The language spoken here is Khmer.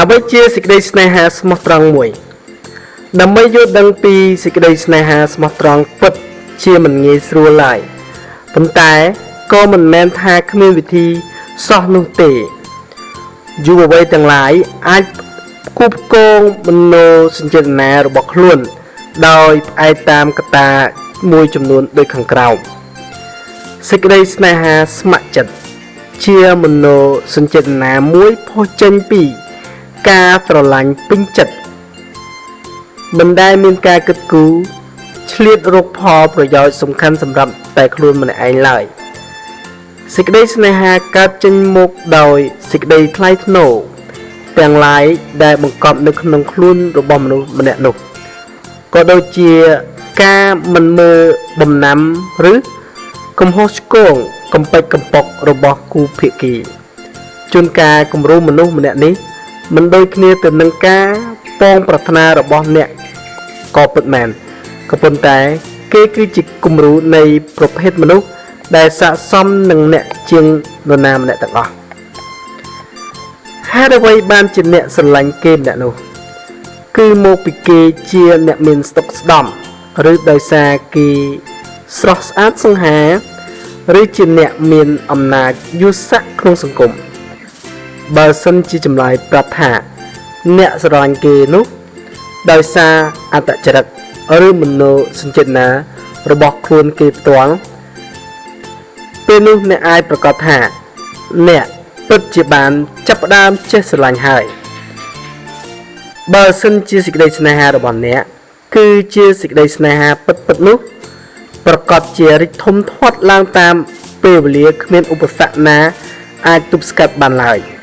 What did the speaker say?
អ្វីជាសេចក្តីស្នេហាស្មោះត្រង់មួយ ដើម្បីយល់ដឹងពីសេចក្តីស្នេហាស្មោះត្រង់ពិត ជាមិនងាយស្រួលឡើយប៉ុន្តែក៏មិនមែនថាគ្មានវិធីសោះនោះទេយុវវ័យទាំងឡាយអាចគប់គងមនោសញ្ចេតនារបស់ខ្លួន ដោយផ្អែកតាមកត្តាមួយចំនួនដូចខាងក្រោមសេចក្តីស្នេហាស្ម័គ្រចិត្តជាមនោសញ្ចេតនាមួយផុសចេញពី ការស្រឡាញ់ពេញចិត្តមិនដែលមានការគិតគូរឆ្លៀតរកផលប្រយោជន៍សំខាន់សម្រាប់តែខ្លួនម្នាក់ឯងឡើយសេចក្តីស្នេហាកើតចេញមកដោយសេចក្តីថ្លៃថ្នូរទាំងឡាយដែលបង្កប់នៅក្នុងខ្លួនរបស់មនុស្សម្នាក់នោះក៏ដូចជាការមិនមើលបំណាំឬកំហុសឆ្គងកំពេចកំប៉ុករបស់គូភាគីជួនកាលគំរូមនុស្សម្នាក់នេះ មិនដូចគ្នាទៅនឹងការពងប្រាថ្នារបស់អ្នកក៏ពិតមែនក៏ប៉ុន្តែ គេគឺជាគំរូនៃប្រភេទមនុស្សដែលស័ក្តិសមនឹងអ្នកជាងនរណាម្នាក់ទាំងអស់ហេតុអ្វីបានជាអ្នកស្រឡាញ់គេម្នាក់នោះ គឺមកពីគេជាអ្នកមានស្តុកស្ដំឬដោយសារគេស្រស់ស្អាតសង្ហា ឬជាអ្នកមានអំណាចយុស័កក្នុងសង្គម បើសិនជាចម្លើយប្រាប់ថា អ្នកស្រឡាញ់គេនោះដោយសារអត្តចរិតឬមโนសញ្ចេតនារបស់ខ្លួនគេផ្ទាល់ពេលនោះអ្នកអាចប្រកាសថា អ្នកពិតជាបានចាប់ផ្ដើមចេះស្រឡាញ់ហើយបើសិនជាសេចក្តីស្នេហារបស់អ្នកគឺជាសេចក្តីស្នេហាពិតពិតនោះប្រកាសជារីកធំធាត់ឡើងតាមពេលវេលាគ្មានឧបសគ្គណា អាចទប់ស្កាត់បានឡើយ។